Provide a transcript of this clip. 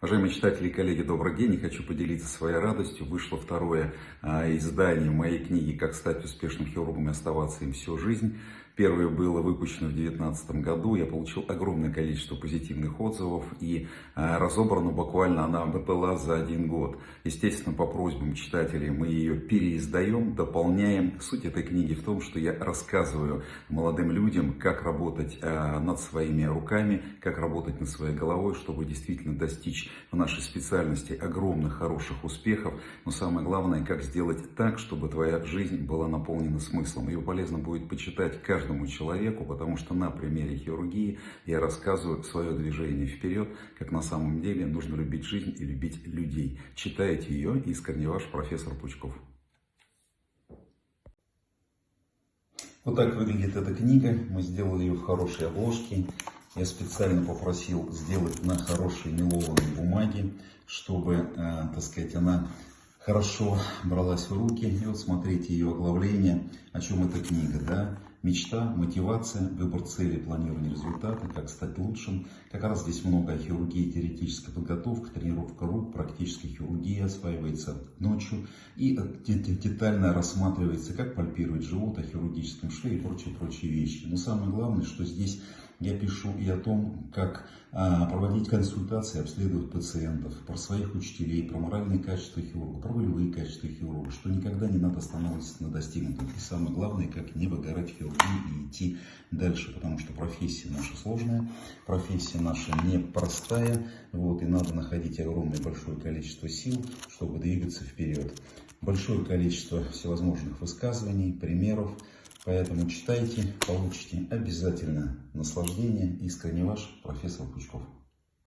Уважаемые читатели и коллеги, добрый день. И хочу поделиться своей радостью. Вышло второе а, издание моей книги «Как стать успешным хирургом и оставаться им всю жизнь». Первое было выпущено в 2019 году. Я получил огромное количество позитивных отзывов и а, разобрана буквально она была за один год. Естественно, по просьбам читателей мы ее переиздаем, дополняем. Суть этой книги в том, что я рассказываю молодым людям, как работать а, над своими руками, как работать над своей головой, чтобы действительно достичь в нашей специальности огромных хороших успехов, но самое главное, как сделать так, чтобы твоя жизнь была наполнена смыслом. Ее полезно будет почитать каждому человеку, потому что на примере хирургии я рассказываю свое движение вперед, как на самом деле нужно любить жизнь и любить людей. Читайте ее, искренне ваш профессор Пучков. Вот так выглядит эта книга. Мы сделали ее в хорошей обложке. Я специально попросил сделать на хорошей мелованной бумаге, чтобы, э, так сказать, она хорошо бралась в руки. И вот смотрите ее оглавление, о чем эта книга, да? Мечта, мотивация, выбор цели, планирование результата, как стать лучшим. Как раз здесь много о хирургии, теоретической подготовка, тренировка рук, практическая хирургия осваивается ночью. И детально рассматривается, как пальпировать живот, о хирургическом шве и прочие-прочие вещи. Но самое главное, что здесь я пишу и о том, как а, проводить консультации, обследовать пациентов, про своих учителей, про моральные качества хирурга, про волевые качества хирурга, что никогда не надо останавливаться на достигнутом. И самое главное, как не выгорать в хирургии и идти дальше, потому что профессия наша сложная, профессия наша непростая, вот, и надо находить огромное большое количество сил, чтобы двигаться вперед. Большое количество всевозможных высказываний, примеров, Поэтому читайте, получите обязательно наслаждение. Искренне ваш профессор Пучков.